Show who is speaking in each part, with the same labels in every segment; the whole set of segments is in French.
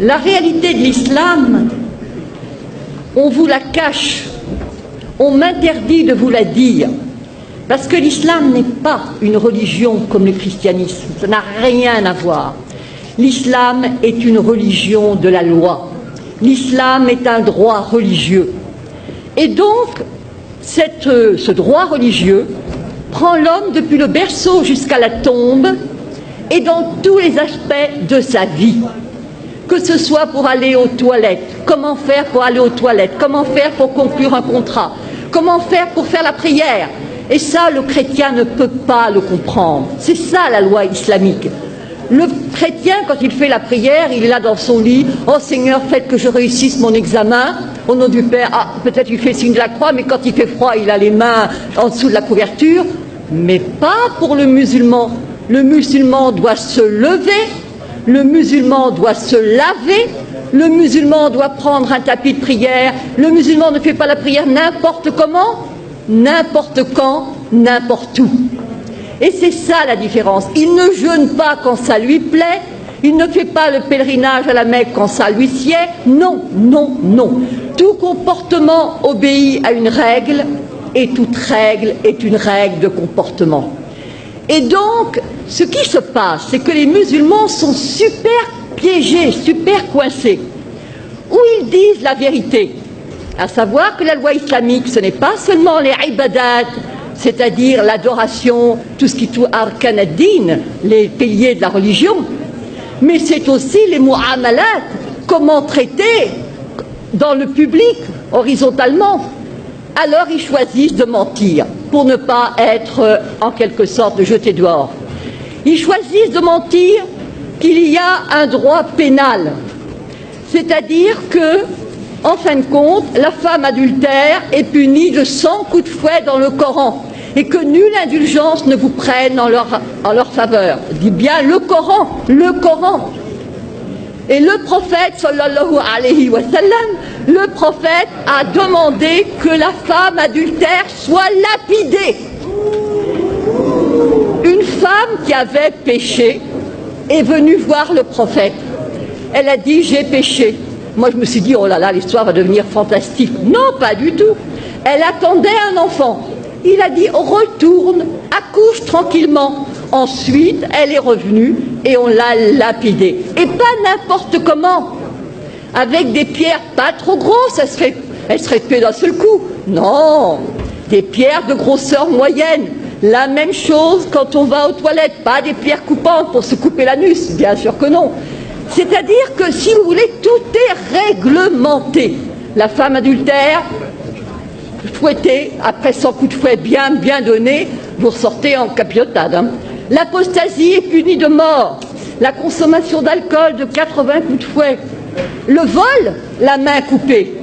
Speaker 1: la réalité de l'islam, on vous la cache, on m'interdit de vous la dire, parce que l'islam n'est pas une religion comme le christianisme, ça n'a rien à voir. L'islam est une religion de la loi. L'islam est un droit religieux. Et donc, euh, ce droit religieux prend l'homme depuis le berceau jusqu'à la tombe et dans tous les aspects de sa vie. Que ce soit pour aller aux toilettes, comment faire pour aller aux toilettes, comment faire pour conclure un contrat, comment faire pour faire la prière? Et ça, le chrétien ne peut pas le comprendre. C'est ça la loi islamique. Le chrétien, quand il fait la prière, il est là dans son lit. Oh Seigneur, faites que je réussisse mon examen. Au nom du Père, ah, peut-être il fait signe de la croix, mais quand il fait froid, il a les mains en dessous de la couverture. Mais pas pour le musulman. Le musulman doit se lever, le musulman doit se laver, le musulman doit prendre un tapis de prière. Le musulman ne fait pas la prière n'importe comment, n'importe quand, n'importe où. Et c'est ça la différence. Il ne jeûne pas quand ça lui plaît, il ne fait pas le pèlerinage à la Mecque quand ça lui sied. Non, non, non. Tout comportement obéit à une règle et toute règle est une règle de comportement. Et donc, ce qui se passe, c'est que les musulmans sont super piégés, super coincés. Ou ils disent la vérité, à savoir que la loi islamique, ce n'est pas seulement les ibadat, c'est-à-dire l'adoration, tout ce qui touche arkanadine, les piliers de la religion, mais c'est aussi les mu'amalat, comment traiter dans le public, horizontalement. Alors ils choisissent de mentir pour ne pas être euh, en quelque sorte jetés dehors. Ils choisissent de mentir qu'il y a un droit pénal, c'est-à-dire que, en fin de compte, la femme adultère est punie de 100 coups de fouet dans le Coran et que nulle indulgence ne vous prenne en leur, en leur faveur. Dit bien le Coran, le Coran. Et le prophète, sallallahu alayhi wa sallam, le prophète a demandé que la femme adultère soit lapidée. Une femme qui avait péché est venue voir le prophète. Elle a dit j'ai péché. Moi je me suis dit oh là là l'histoire va devenir fantastique. Non pas du tout. Elle attendait un enfant. Il a dit retourne, accouche tranquillement. Ensuite, elle est revenue et on l'a lapidée. Et pas n'importe comment. Avec des pierres pas trop grosses, elle serait, elle serait tuée d'un seul coup. Non, des pierres de grosseur moyenne. La même chose quand on va aux toilettes, pas des pierres coupantes pour se couper l'anus, bien sûr que non. C'est-à-dire que si vous voulez, tout est réglementé. La femme adultère, fouetté, après 100 coups de fouet bien, bien donnés, vous ressortez en capilotade. Hein. L'apostasie est punie de mort. La consommation d'alcool de 80 coups de fouet. Le vol, la main coupée.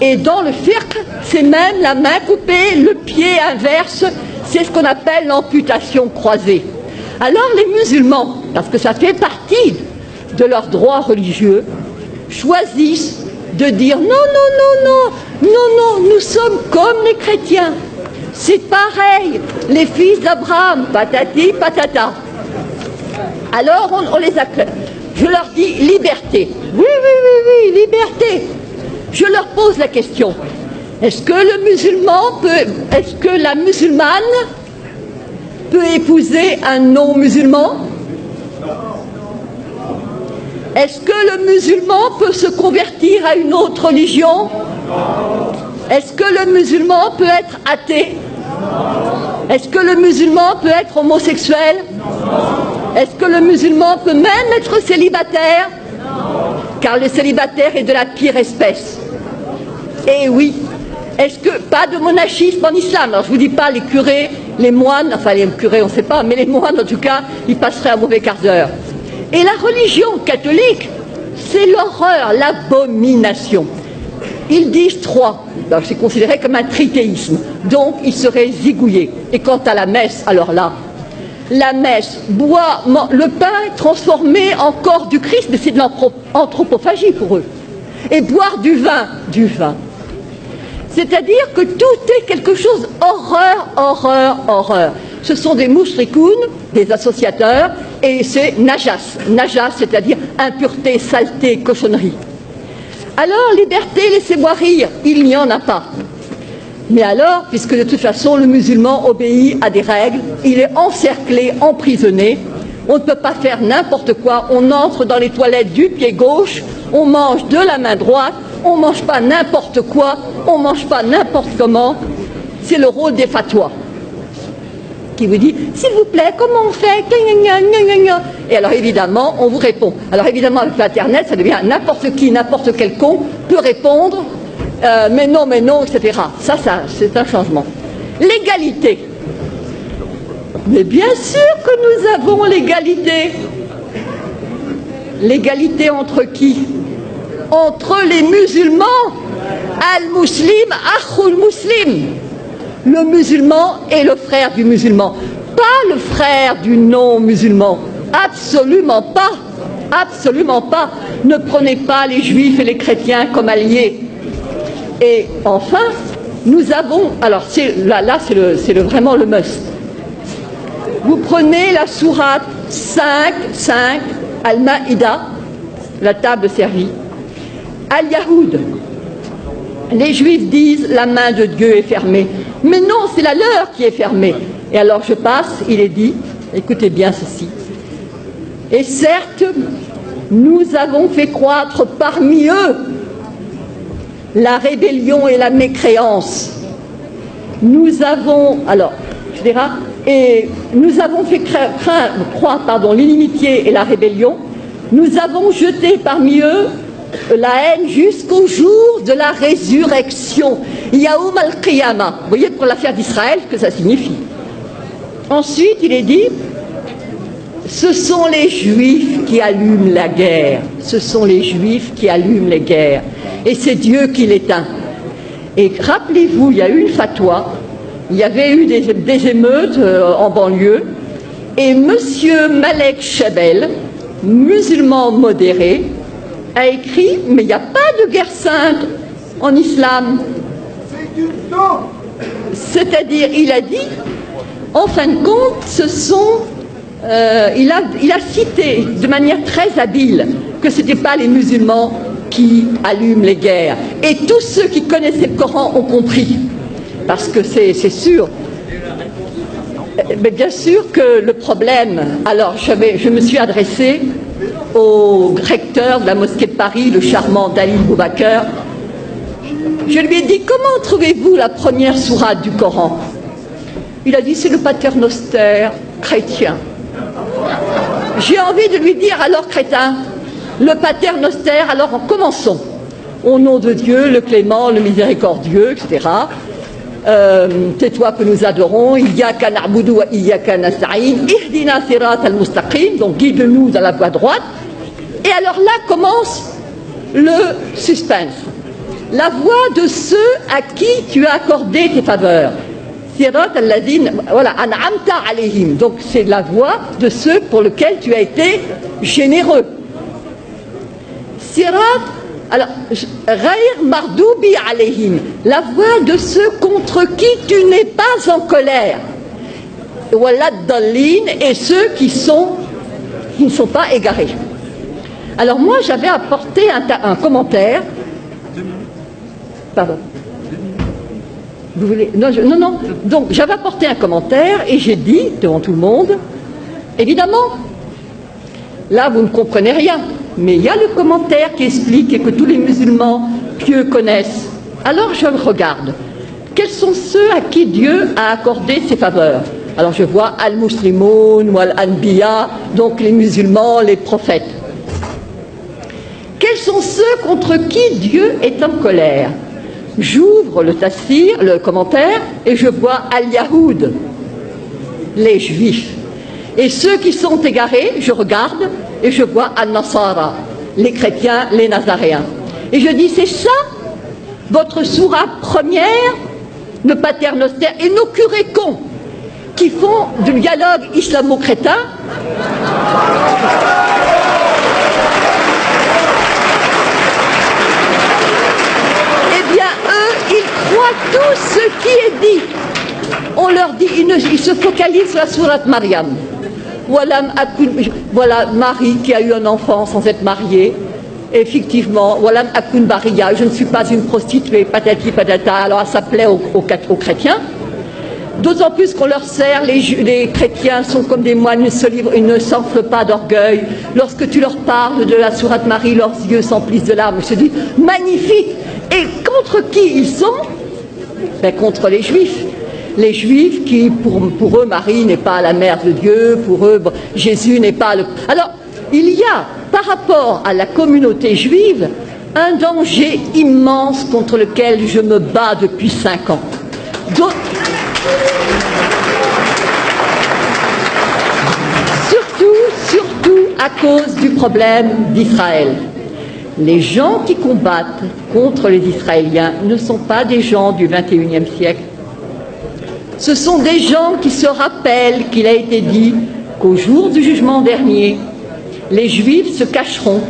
Speaker 1: Et dans le cirque, c'est même la main coupée, le pied inverse, c'est ce qu'on appelle l'amputation croisée. Alors les musulmans, parce que ça fait partie de leurs droits religieux, choisissent de dire non, non, non, non, non, non, nous sommes comme les chrétiens. C'est pareil, les fils d'Abraham, patati, patata. Alors on, les acclame. Je leur dis liberté. Oui, oui, oui, oui, liberté. Je leur pose la question. Est-ce que le musulman peut, est-ce que la musulmane peut épouser un non-musulman? Est-ce que le musulman peut se convertir à une autre religion? Est-ce que le musulman peut être athée? Est-ce que le musulman peut être homosexuel? Est-ce que le musulman peut même être célibataire? Car le célibataire est de la pire espèce. Eh oui. Est-ce que pas de monachisme en islam? Alors je vous dis pas les curés, les moines, enfin les curés on ne sait pas, mais les moines en tout cas, ils passeraient un mauvais quart d'heure. Et la religion catholique, c'est l'horreur, l'abomination. Ils disent trois. C'est considéré comme un trithéisme. Donc, ils seraient zigouillés. Et quant à la messe, alors là, la messe, boit, le pain transformé en corps du Christ, mais c'est de l'anthropophagie pour eux. Et boire du vin, du vin. C'est-à-dire que tout est quelque chose horreur, horreur, horreur. ce sont des moushrikoun, des associateurs, et c'est najas. Najas, c'est-à-dire impureté, saleté, cochonnerie. Alors, liberté, laissez-moi rire, il n'y en a pas. Mais alors, puisque de toute façon le musulman obéit à des règles, il est encerclé, emprisonné, on ne peut pas faire n'importe quoi, on entre dans les toilettes du pied gauche, on mange de la main droite, on ne mange pas n'importe quoi, on ne mange pas n'importe comment. C'est le rôle des fatwas. Qui vous dit S'il vous plaît, comment on fait? Et alors évidemment, on vous répond. Alors évidemment, avec l'Internet, ça devient n'importe qui, n'importe quel con peut répondre euh, mais non, mais non, etc. Ça, ça c'est un changement. L'égalité. Mais bien sûr que nous avons l'égalité. L'égalité entre qui? Entre les musulmans. Al-Muslim, Akhul Muslim. Le musulman est le frère du musulman. Pas le frère du non-musulman. Absolument pas. Absolument pas. Ne prenez pas les juifs et les chrétiens comme alliés. Et enfin, nous avons, alors là, là c'est le, vraiment le must. Vous prenez la sourate 5, 5, Al-Ma'ida, la table servie. Al-Yahoud, les Juifs disent la main de Dieu est fermée. Mais non, c'est la leur qui est fermée. Et alors je passe, il est dit, écoutez bien ceci. Et certes, nous avons fait croître parmi eux la rébellion et la mécréance. Nous avons, alors, je dirais, et nous avons fait croire pardon, l'inimitié et la rébellion. Nous avons jeté parmi eux la haine jusqu'au jour de la résurrection. Yaoum al-Qiyamah. Vous voyez pour l'affaire d'Israël ce que ça signifie. Ensuite, il est dit ce sont les juifs qui allument la guerre. Ce sont les juifs qui allument les guerres et c'est Dieu qui l'éteint. Et rappelez-vous, il y a eu une fatwa, il y avait eu des, émeutes euh, en banlieue, et M. Malek Chabel, musulman modéré, a écrit Mais il n'y a pas de guerre sainte en islam. C'est-à-dire, il a dit, en fin de compte, ce sont. Euh, il, a, il a cité de manière très habile que ce n'étaient pas les musulmans qui allument les guerres. Et tous ceux qui connaissaient le Coran ont compris. Parce que c'est sûr. Mais bien sûr que le problème. Alors, je me suis adressé au recteur de la mosquée de Paris, le charmant Dalil Boubaker. Je lui ai dit Comment trouvez-vous la première sourate du Coran? Il a dit C'est le paternoster chrétien. J'ai envie de lui dire Alors, crétin, le pater noster, alors commençons. Au nom de Dieu, le clément, le miséricordieux, etc. Euh, c'est toi que nous adorons. Il y a qu'un wa iyyaka nasta'in. Ihdina sirat al-mustaqim. Donc guide-nous dans la voie droite. Et alors là commence le suspense. La voie de ceux à qui tu as accordé tes faveurs. Sirat al-ladin, voilà, an'amta alayhim. Donc c'est la voie de ceux pour lesquels tu as été généreux. Alors, Mardoubi alayhim, la voix de ceux contre qui tu n'es pas en colère. Et ceux qui ne sont pas égarés. Alors moi j'avais apporté un, un commentaire. Pardon. Vous voulez non, non, non. Donc j'avais apporté un commentaire et j'ai dit devant tout le monde, évidemment, là vous ne comprenez rien. Mais il y a le commentaire qui explique et que tous les musulmans pieux connaissent. Alors je regarde. Quels sont ceux à qui Dieu a accordé ses faveurs Alors je vois Al-Muslimoun ou Al-Anbiya, donc les musulmans, les prophètes. Quels sont ceux contre qui Dieu est en colère J'ouvre le tafsir, le commentaire, et je vois Al-Yahoud, les juifs. Et ceux qui sont égarés, je regarde, et je vois An-Nasara, les chrétiens, les nazaréens. Et je dis, c'est ça votre sourate première, le paternoster, et nos curés cons qui font du dialogue islamo-crétin. Eh bien, eux, ils croient tout ce qui est dit. On leur dit, il, se focalise sur la sourate Mariam. Voilà, Marie qui a eu un enfant sans être mariée. Effectivement, voilà je ne suis pas une prostituée, patati patata, alors ça plaît aux, chrétiens. D'autant plus qu'on leur sert, les, chrétiens sont comme des moines, ils ne s'enflent pas d'orgueil. Lorsque tu leur parles de la sourate Marie, leurs yeux s'emplissent de larmes. Je te dis, magnifique Et contre qui ils sont? Ben, Contre les juifs les Juifs qui, pour, eux, Marie n'est pas la mère de Dieu, pour eux, Jésus n'est pas le... Alors, il y a, par rapport à la communauté juive, un danger immense contre lequel je me bats depuis cinq ans. Surtout, surtout à cause du problème d'Israël. Les gens qui combattent contre les Israéliens ne sont pas des gens du XXIe siècle, ce sont des gens qui se rappellent qu'il a été dit qu'au jour du jugement dernier, les Juifs se cacheront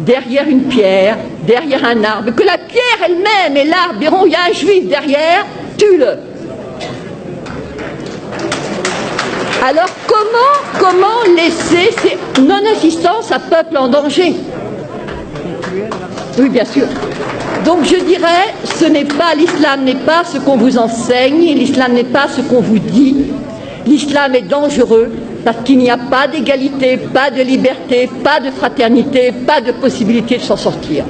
Speaker 1: derrière une pierre, derrière un arbre, que la pierre elle-même et l'arbre diront il y a un Juif derrière, tue-le. Alors comment, comment laisser ces non-assistance à peuple en danger? Oui, bien sûr. Donc je dirais, ce n'est pas l'islam n'est pas ce qu'on vous enseigne, l'islam n'est pas ce qu'on vous dit. L'islam est dangereux parce qu'il n'y a pas d'égalité, pas de liberté, pas de fraternité, pas de possibilité de s'en sortir.